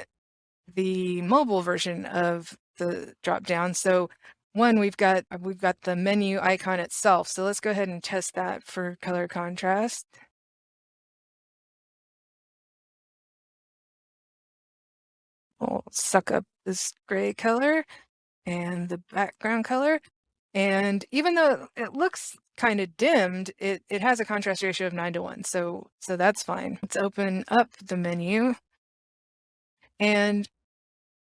the mobile version of the drop down. So one, we've got we've got the menu icon itself. So let's go ahead and test that for color contrast. We'll suck up this gray color and the background color. And even though it looks kind of dimmed, it, it has a contrast ratio of nine to one. So, so that's fine. Let's open up the menu. And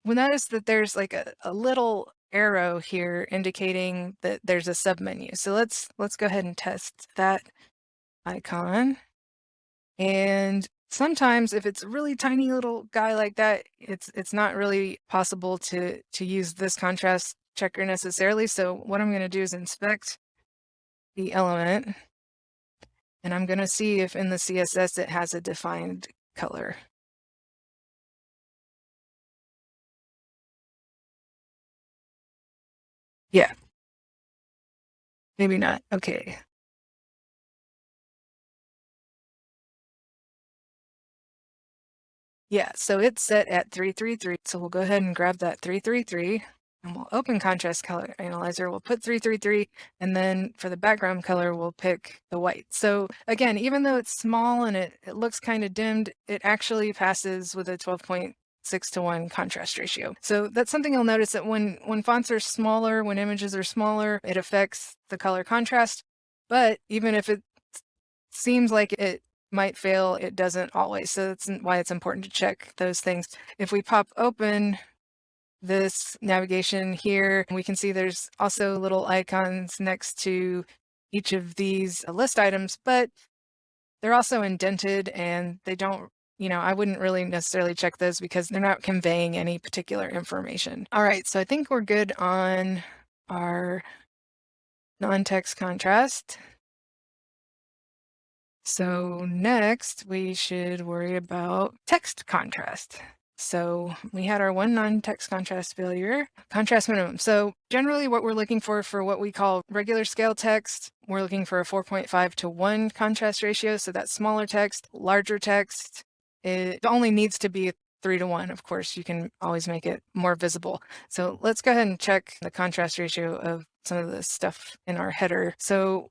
we'll notice that there's like a, a little arrow here indicating that there's a submenu. So let's let's go ahead and test that icon. And sometimes if it's a really tiny little guy like that, it's it's not really possible to to use this contrast checker necessarily. So what I'm going to do is inspect the element and I'm going to see if in the CSS it has a defined color. Yeah. Maybe not. Okay. Yeah, so it's set at 333. So we'll go ahead and grab that 333 and we'll open contrast color analyzer. We'll put 333 and then for the background color, we'll pick the white. So again, even though it's small and it, it looks kind of dimmed, it actually passes with a 12 point six to one contrast ratio. So that's something you'll notice that when, when fonts are smaller, when images are smaller, it affects the color contrast. But even if it seems like it might fail, it doesn't always. So that's why it's important to check those things. If we pop open this navigation here, we can see there's also little icons next to each of these uh, list items, but they're also indented and they don't you know, I wouldn't really necessarily check those because they're not conveying any particular information. All right, so I think we're good on our non-text contrast. So next we should worry about text contrast. So we had our one non-text contrast failure, contrast minimum. So generally what we're looking for for what we call regular scale text, we're looking for a 4.5 to 1 contrast ratio. So that's smaller text, larger text, it only needs to be 3 to 1. Of course, you can always make it more visible. So let's go ahead and check the contrast ratio of some of the stuff in our header. So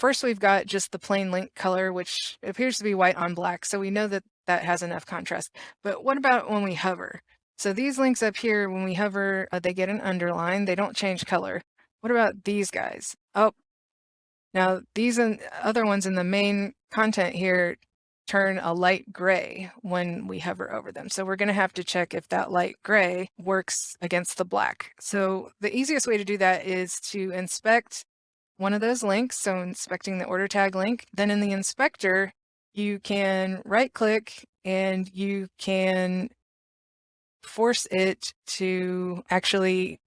First, we've got just the plain link color, which appears to be white on black. So we know that that has enough contrast. But what about when we hover? So these links up here, when we hover, uh, they get an underline. They don't change color. What about these guys? Oh, now these and other ones in the main content here turn a light gray when we hover over them. So we're going to have to check if that light gray works against the black. So the easiest way to do that is to inspect one of those links, so inspecting the order tag link, then in the inspector, you can right click and you can force it to actually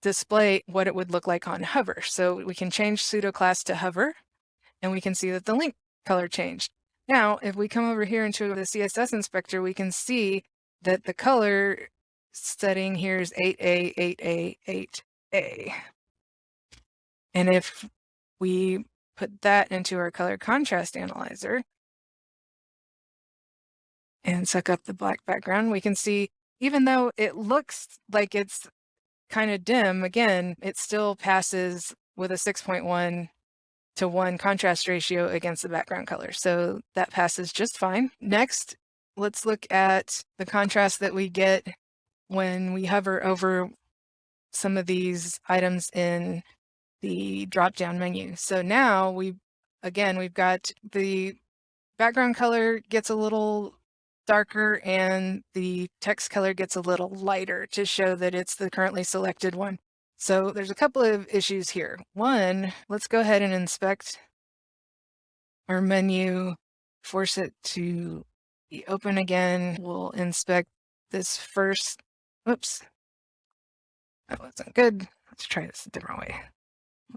display what it would look like on hover. So we can change pseudo class to hover and we can see that the link color changed. Now, if we come over here into the CSS inspector, we can see that the color setting here is 8A, 8A, 8A. And if we put that into our color contrast analyzer and suck up the black background, we can see even though it looks like it's kind of dim, again, it still passes with a 6.1 to 1 contrast ratio against the background color. So that passes just fine. Next, let's look at the contrast that we get when we hover over some of these items in the drop down menu. So now we, again, we've got the background color gets a little darker and the text color gets a little lighter to show that it's the currently selected one. So there's a couple of issues here. One, let's go ahead and inspect our menu, force it to be open again. We'll inspect this first. Oops, that wasn't good. Let's try this a different way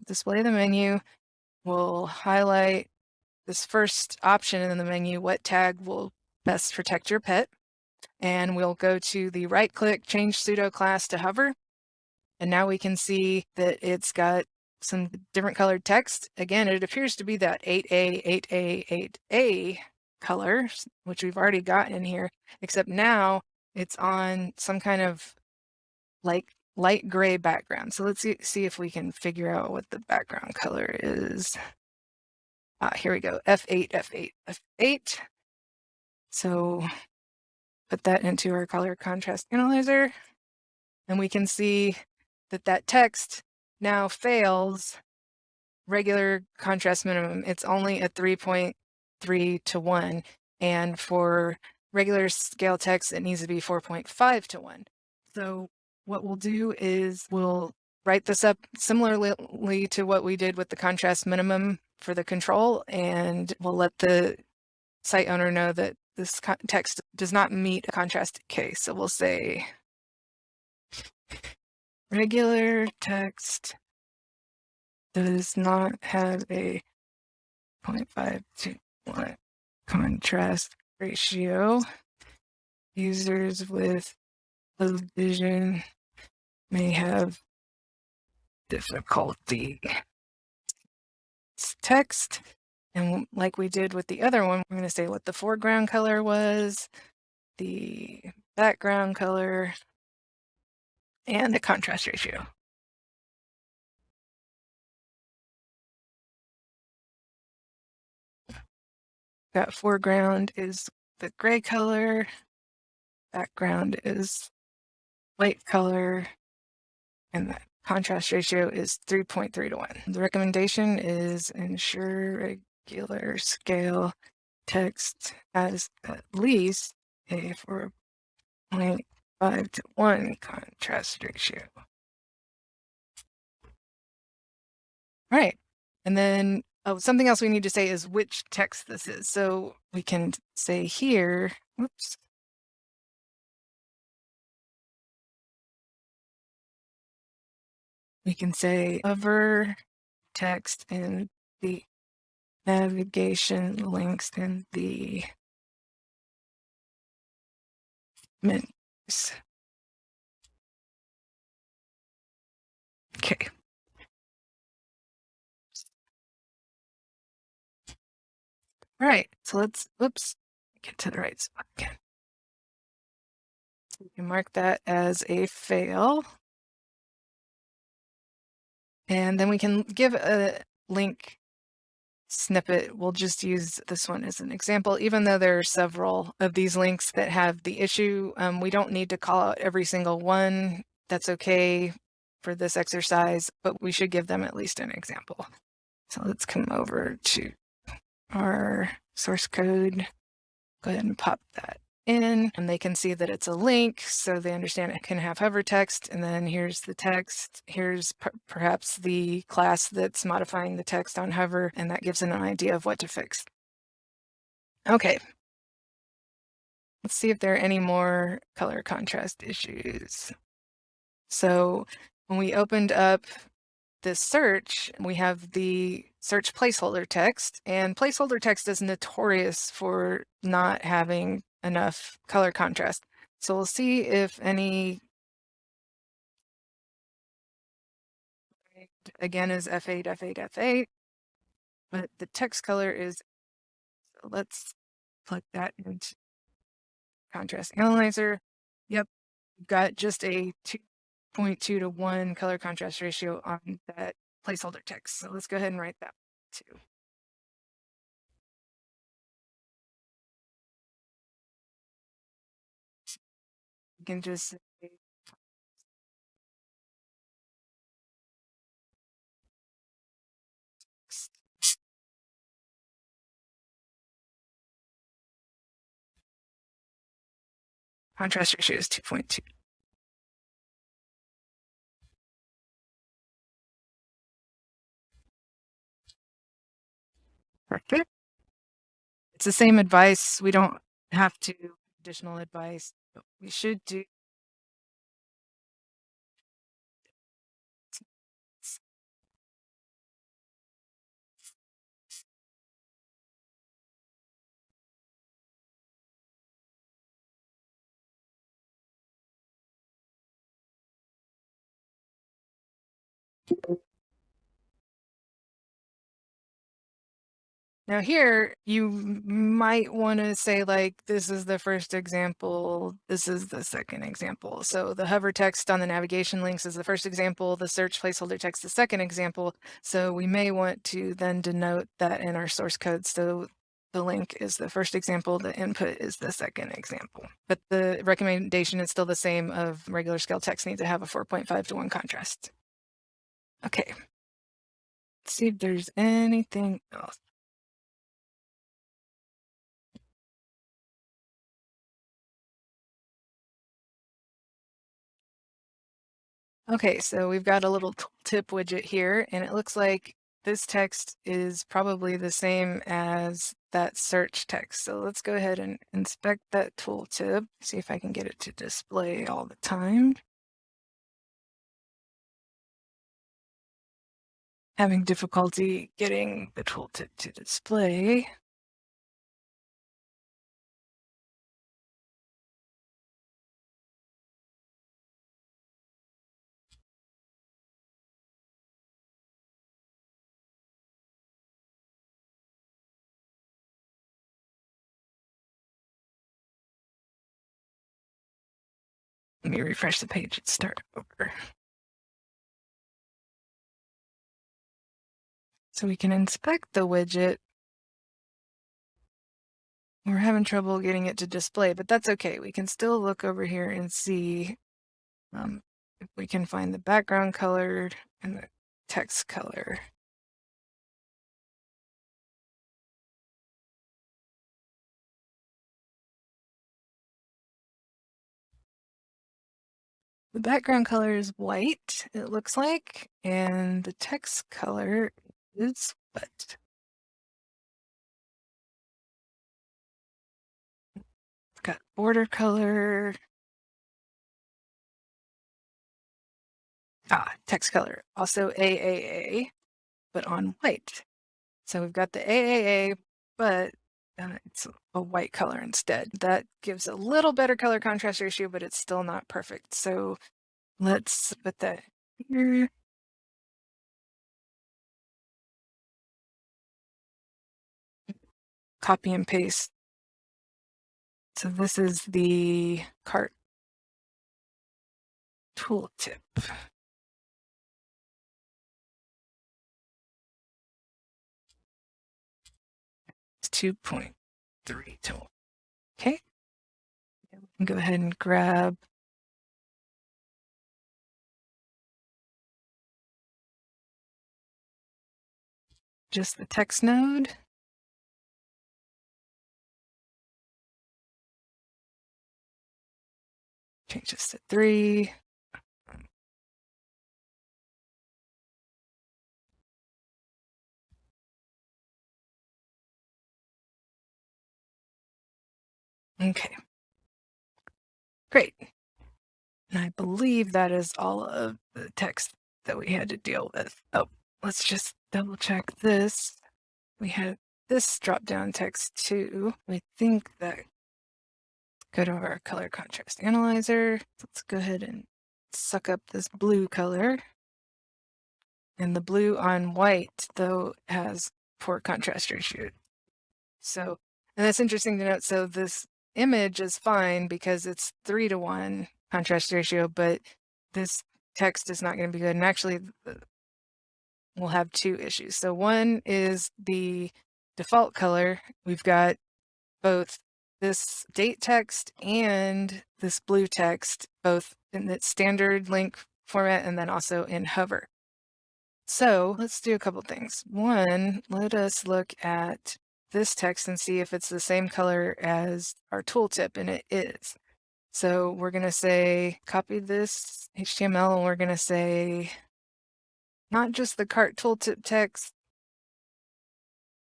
display the menu. We'll highlight this first option in the menu, what tag will best protect your pet. And we'll go to the right click, change pseudo class to hover. And now we can see that it's got some different colored text. Again, it appears to be that 8A, 8A, 8A color, which we've already got in here, except now it's on some kind of like light gray background. So let's see, see if we can figure out what the background color is. Ah, here we go, F8, F8, F8. So put that into our color contrast analyzer, and we can see that that text now fails regular contrast minimum. It's only a 3.3 to 1, and for regular scale text, it needs to be 4.5 to 1. So what we'll do is we'll write this up similarly to what we did with the contrast minimum for the control, and we'll let the site owner know that this text does not meet a contrast case. So we'll say regular text does not have a 0.5 to 1 contrast ratio. Users with low vision may have difficulty. It's text. And like we did with the other one, we're going to say what the foreground color was, the background color, and the contrast ratio. That foreground is the gray color, background is white color, and the contrast ratio is 3.3 to 1. The recommendation is ensure regular scale text has at least a 4.5 to 1 contrast ratio. All right. And then oh, something else we need to say is which text this is. So we can say here, whoops, we can say hover text in the navigation links in the menus. Okay. All right, so let's, whoops, get to the right spot again. We can mark that as a fail. And then we can give a link snippet. We'll just use this one as an example, even though there are several of these links that have the issue. Um, we don't need to call out every single one. That's okay for this exercise, but we should give them at least an example. So let's come over to our source code. Go ahead and pop that in and they can see that it's a link so they understand it can have hover text and then here's the text here's perhaps the class that's modifying the text on hover and that gives them an idea of what to fix. Okay. Let's see if there are any more color contrast issues. So when we opened up this search, we have the search placeholder text and placeholder text is notorious for not having enough color contrast. So we'll see if any again is F8, F8, F8, but the text color is, so let's plug that into contrast analyzer. Yep, got just a 2.2 to 1 color contrast ratio on that placeholder text. So let's go ahead and write that too. You can just say contrast ratio is 2.2. Perfect. It's the same advice. We don't have to additional advice. We should do Now here, you might want to say like, this is the first example, this is the second example. So the hover text on the navigation links is the first example, the search placeholder text the second example. So we may want to then denote that in our source code. So the link is the first example, the input is the second example. But the recommendation is still the same of regular scale text needs to have a 4.5 to 1 contrast. Okay. Let's see if there's anything else. Okay, so we've got a little tip widget here, and it looks like this text is probably the same as that search text. So let's go ahead and inspect that tooltip, see if I can get it to display all the time. Having difficulty getting the tooltip to display. Let me refresh the page and start over. So we can inspect the widget. We're having trouble getting it to display, but that's okay. We can still look over here and see um, if we can find the background color and the text color. The background color is white, it looks like, and the text color is what? Got border color. Ah, text color, also AAA, but on white. So we've got the AAA, but it's a white color instead. That gives a little better color contrast ratio, but it's still not perfect. So let's put that here. Copy and paste. So this is the cart tooltip. 2.3 tool. Okay. Go ahead and grab just the text node. Change this to three. Okay. Great. And I believe that is all of the text that we had to deal with. Oh, let's just double check this. We had this drop down text too. I think that go to our color contrast analyzer. Let's go ahead and suck up this blue color. And the blue on white, though, has poor contrast ratio. So, and that's interesting to note. So this image is fine because it's three to one contrast ratio, but this text is not going to be good. And actually, we'll have two issues. So one is the default color. We've got both this date text and this blue text, both in the standard link format and then also in hover. So let's do a couple things. One, let us look at this text and see if it's the same color as our tooltip, and it is. So we're going to say, copy this HTML, and we're going to say, not just the cart tooltip text,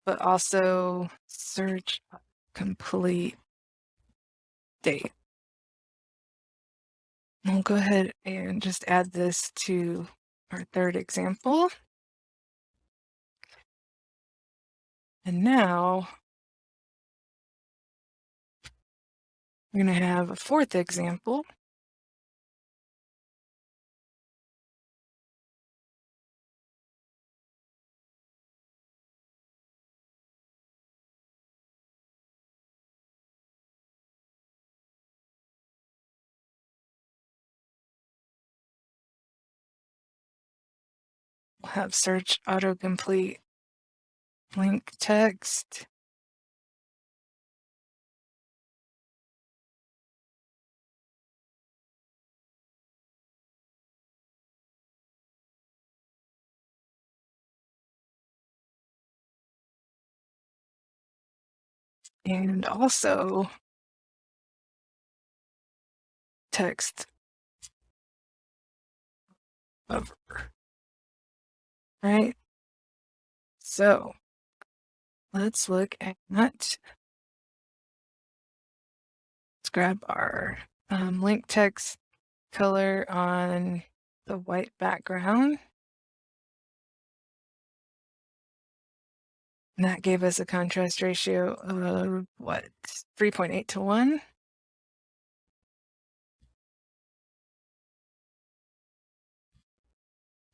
but also search complete date. We'll go ahead and just add this to our third example. And now we're going to have a fourth example. We'll have search autocomplete link text. And also text over right? So let's look at that. let's grab our um, link text color on the white background. And that gave us a contrast ratio of what, 3.8 to 1?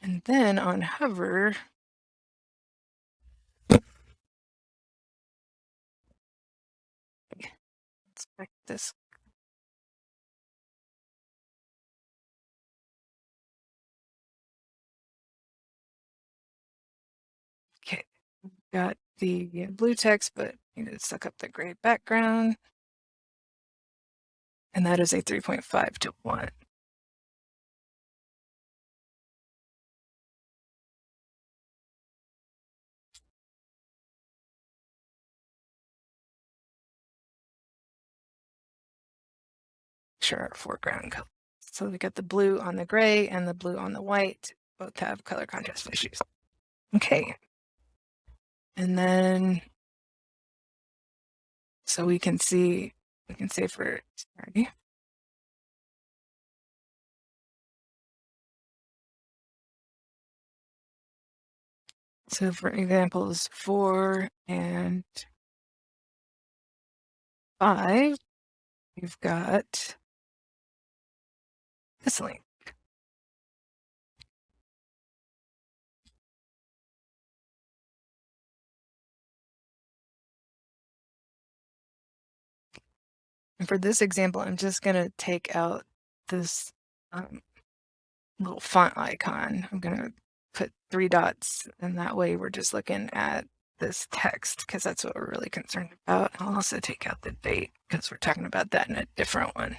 And then on hover, this. Okay, got the blue text, but you know, suck up the gray background. And that is a 3.5 to 1. Sure, foreground color. So we got the blue on the gray and the blue on the white. Both have color contrast issues. Okay. And then, so we can see, we can say for, sorry. So for examples four and five, you've got And for this example, I'm just going to take out this um, little font icon. I'm going to put three dots and that way we're just looking at this text because that's what we're really concerned about. I'll also take out the date because we're talking about that in a different one.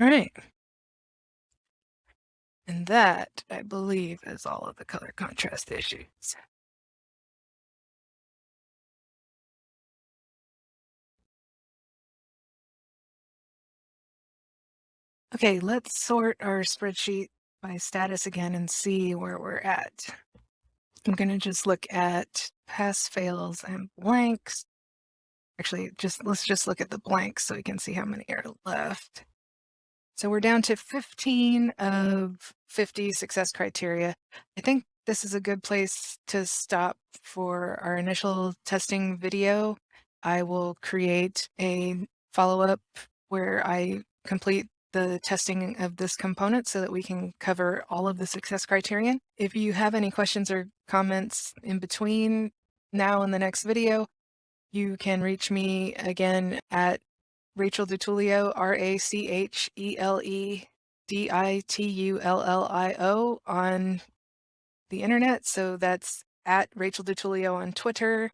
All right. And that, I believe, is all of the color contrast issues. Okay, let's sort our spreadsheet by status again and see where we're at. I'm going to just look at pass fails and blanks. Actually, just let's just look at the blanks so we can see how many are left. So we're down to 15 of 50 success criteria. I think this is a good place to stop for our initial testing video. I will create a follow-up where I complete the testing of this component so that we can cover all of the success criterion. If you have any questions or comments in between now and the next video, you can reach me again at Rachel DiTullio, R-A-C-H-E-L-E-D-I-T-U-L-L-I-O on the internet. So that's at Rachel DiTullio on Twitter.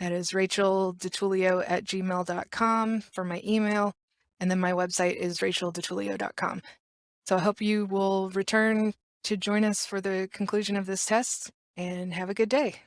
That is Rachel DiTullio at gmail.com for my email. And then my website is rachelditullio.com. So I hope you will return to join us for the conclusion of this test and have a good day.